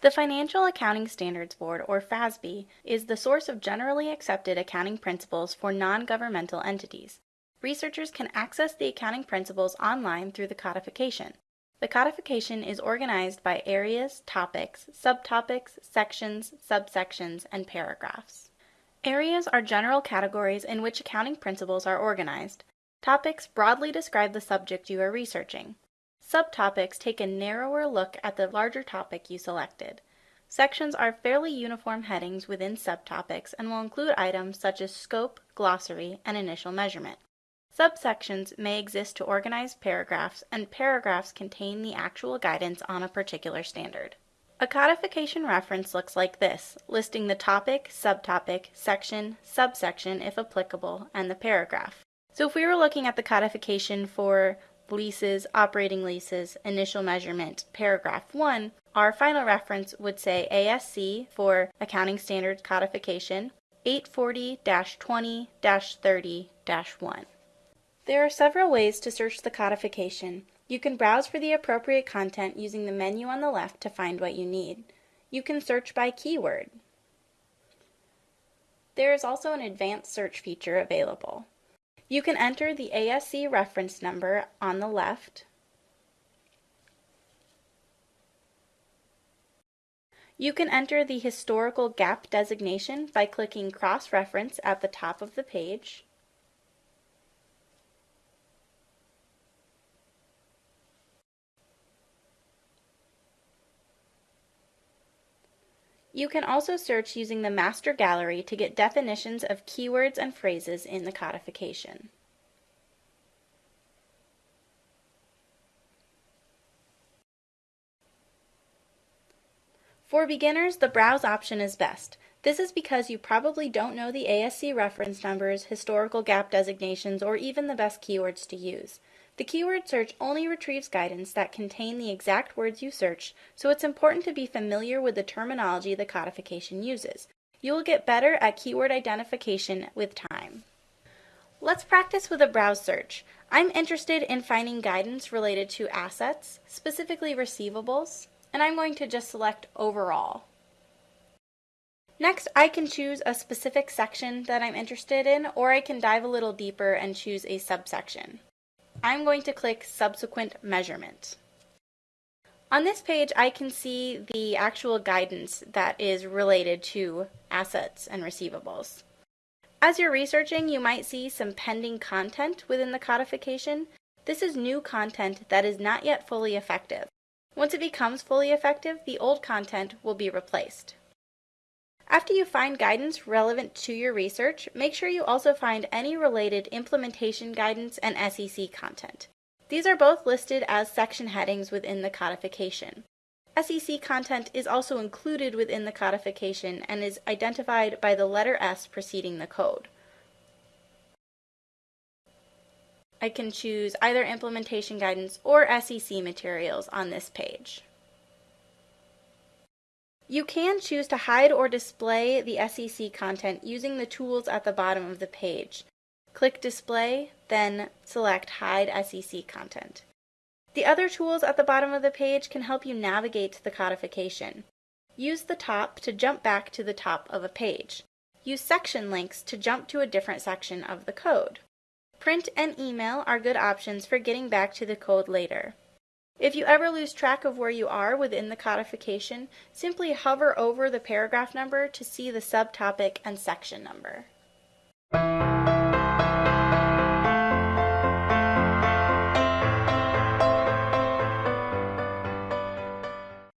The Financial Accounting Standards Board, or FASB, is the source of generally accepted accounting principles for non governmental entities. Researchers can access the accounting principles online through the codification. The codification is organized by areas, topics, subtopics, sections, subsections, and paragraphs. Areas are general categories in which accounting principles are organized. Topics broadly describe the subject you are researching. Subtopics take a narrower look at the larger topic you selected. Sections are fairly uniform headings within subtopics and will include items such as scope, glossary, and initial measurement. Subsections may exist to organize paragraphs, and paragraphs contain the actual guidance on a particular standard. A codification reference looks like this, listing the topic, subtopic, section, subsection if applicable, and the paragraph. So if we were looking at the codification for leases, operating leases, initial measurement, paragraph 1, our final reference would say ASC for Accounting Standards Codification 840 20 30 1. There are several ways to search the codification. You can browse for the appropriate content using the menu on the left to find what you need. You can search by keyword. There is also an advanced search feature available. You can enter the ASC reference number on the left. You can enter the historical GAAP designation by clicking cross-reference at the top of the page. You can also search using the Master Glossary to get definitions of keywords and phrases in the codification. For beginners, the Browse option is best. This is because you probably don't know the ASC reference numbers, historical GAAP designations, or even the best keywords to use. The keyword search only retrieves guidance that contain the exact words you searched, so it's important to be familiar with the terminology the codification uses. You will get better at keyword identification with time. Let's practice with a browse search. I'm interested in finding guidance related to assets, specifically receivables, and I'm going to just select overall. Next, I can choose a specific section that I'm interested in, or I can dive a little deeper and choose a subsection. I'm going to click Subsequent Measurement. On this page, I can see the actual guidance that is related to assets and receivables. As you're researching, you might see some pending content within the codification. This is new content that is not yet fully effective. Once it becomes fully effective, the old content will be replaced. After you find guidance relevant to your research, make sure you also find any related implementation guidance and SEC content. These are both listed as section headings within the codification. SEC content is also included within the codification and is identified by the letter S preceding the code. I can choose either implementation guidance or SEC materials on this page. You can choose to hide or display the SEC content using the tools at the bottom of the page. Click Display, then select Hide SEC Content. The other tools at the bottom of the page can help you navigate the codification. Use the top to jump back to the top of a page. Use section links to jump to a different section of the code. Print and email are good options for getting back to the code later. If you ever lose track of where you are within the codification, simply hover over the paragraph number to see the subtopic and section number.